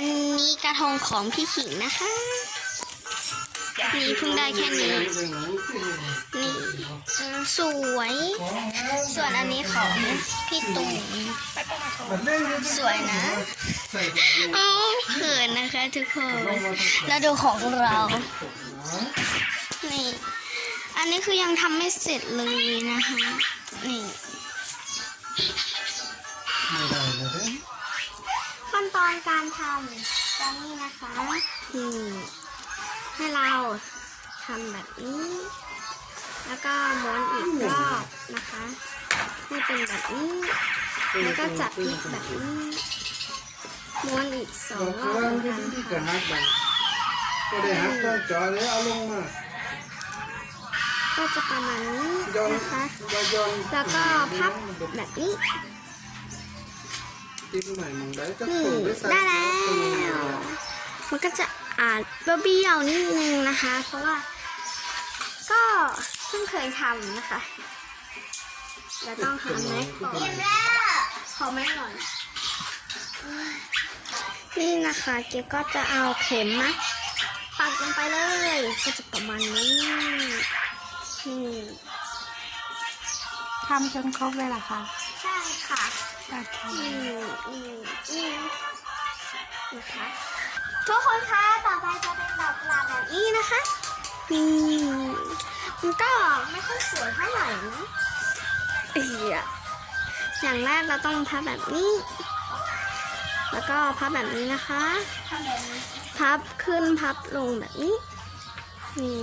อันนี้กระทงของพี่ขิงนะคะนี่เพิ่งได้แค่นี้ นี่สวย ส่วนอันนี้ของพี่ตุ่มสวยนะเอ้เขินนะคะทุกคน แล้วดูของเรา นี่ อันนี้คือยังทำไม่เสร็จเลยนะคะ นี่ ตอนการทำก็นี่นะคะนี่ให้เราทำแบบนี้ แล้วก็ม้วนอีกรอบนะคะให้เป็นแบบนี้แล้วก็จับพลิกแบบนี้ม้วนอีกสองรอบเหมือนกันค่ะก็ได้ฮักก็จอเลยเอาลงมาก็จะประมาณนี้ย้อนนะคะย้อนแล้วก็พับแบบนี้ ติ๊กใหม่มองได้ก็นี่ส่งไปใส่ได้แล้ว มันก็จะอาจเบี้ยวนิดนึงนะคะ เพราะว่า ก็เพิ่งเคยทำนะคะเราต้องหาไม้ก่อนขอไม้ก่อนนี่นะคะเจ๊ก็จะเอาเข็มนะปักลงไปเลย ก็จะประมาณนี้นี่ทำจนครบเลยเหรอคะใช่ค่ะ โอเคอืมอืมอืมนะคะทุกคนคะต่อไปจะเป็นดอกกุหลาบแบบนี้นะคะอืมมันก็ไม่ค่อยสวยเท่าไหร่นะเอียอย่างแรกเราต้องพับแบบนี้ แล้วก็พับแบบนี้นะคะ พับขึ้นพับลงแบบนี้ นี่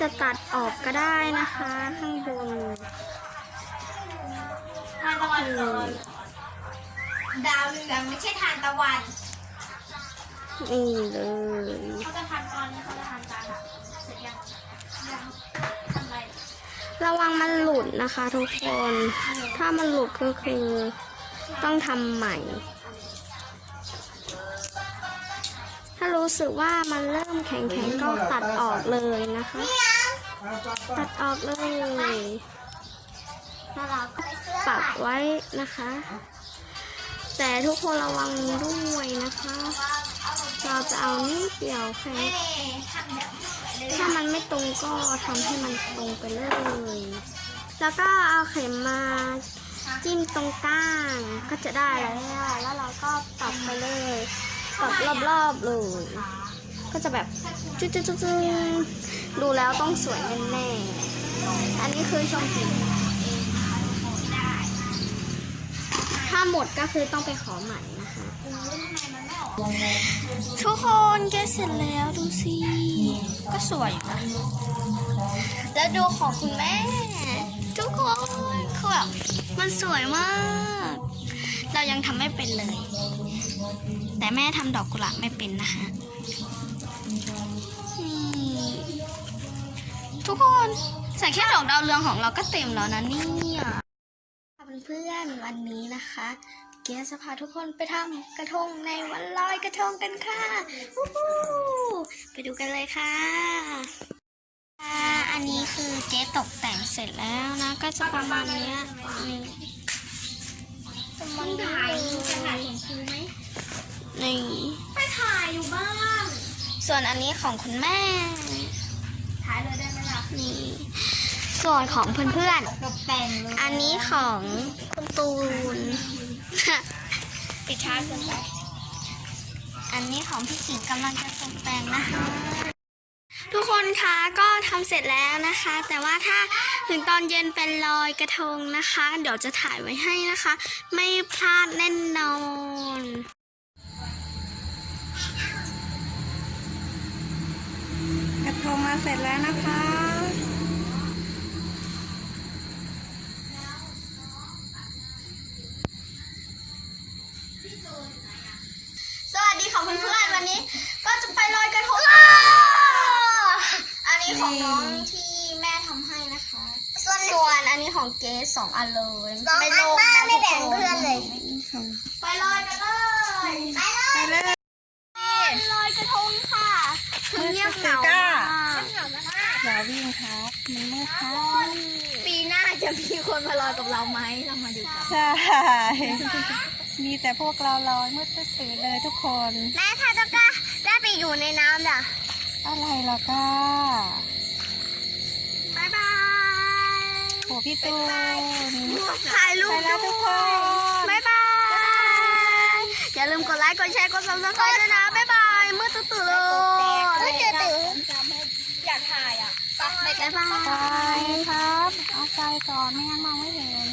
จะตัดออกก็ได้นะคะ ข้างบนานตะวันอืมดาวเรืองไม่ใช่ทานตะวันนี่เลยเขาจะทานตอนนี้เขาจะทานจานอะเสร็จยังยังทำอะไรระวังมันหลุดนะคะทุกคน ถ้ามันหลุดก็คือ ต้องทำใหม่ ถ้ารู้สึกว่ามันเริ่มแข็งๆก็ตัดออกเลยนะคะ ตัดออกเลยน่ารัก ปักไว้นะคะ แต่ทุกคนระวังด้วยนะคะ เราจะเอานิดเดียวแค่ถ้ามันไม่ตรงก็ทำให้มันตรงไปเลย แล้วก็เอาเข็มมาจิ้มตรงกลางก็จะได้แล้วแล้วเราก็ตัดไปเลยตัดรอบๆเลย ก็จะแบบจุ๊ดๆๆดูแล้วต้องสวยแน่ๆอันนี้คือชมสีถ้า หมดก็คือต้องไปขอใหม่นะคะทุกคนแกเสร็จแล้วดูสิ ก็สวยนะแล้วดูของคุณแม่ ทุกคนคือแบบมันสวยมาก เรายังทำไม่เป็นเลย แต่แม่ทำดอกกุหลาบไม่เป็นนะคะนี่ทุกคนใส่แค่ดอกดาวเรืองของเราก็เต็มแล้วนะเนี่ย เพื่อนๆวันนี้นะคะ เกียร์จะพาทุกคนไปทำกระทงในวันลอยกระทงกันค่ะวู้ไปดูกันเลยค่ะ อันนี้คือเจ๊ตกแต่งเสร็จแล้วนะ ก็จะประมาณเนี้ยนี่ประมาณนี้ถ่ายจะถ่ายยเห็นครูไหมนี่ไปถ่ายอยู่บ้าง ส่วนอันนี้ของคุณแม่ ถ่ายเลยได้ไหมล่ะนี่ ส่วนของเพื่อนตกแต่งเลยๆอันนี้ของคุณตูนปิดช้าเกินไป อันนี้ของพี่ขิงกำลังจะตกแต่งนะคะทุกคนคะก็ทำเสร็จแล้วนะคะ แต่ว่าถ้าถึงตอนเย็นเป็นลอยกระทงนะคะ เดี๋ยวจะถ่ายไว้ให้นะคะ ไม่พลาดแน่นอนกระทงมาเสร็จแล้วนะคะ แม่ทำให้นะคะ ส่วนส่วนอันนี้ของเกสสองอันเลยไม่ลงนะไม่แบ่งเพื่อนเลย ไปลอยกันเลยไปเลยไปเลยลอยกระทงค่ะคือเงียบเหงาเฮ้ยมากอย่าวิ่งครับมันมืดครับ ปีหน้าจะมีคนมาลอยกับเราไหมเรามาดูกัน ใช่ มีแต่พวกเราลอยมืดตื่นเลยทุกคน แม่ถ้าต้องกล้าได้ไปอยู่ในน้ำจ้ะอะไรเหรอก้า โหพี่ตูน ถ่ายรูปไปแล้วทุกคนบายบาย อย่าลืมกดไลค์ กดแชร์ กดซับสไครต์ด้วยนะบายบาย มืดตื่นๆเลยมืดตื่นอยากถ่ายอะๆบายบาย ไปครับ เอาใจก่อนไม่งั้นมองไม่เห็น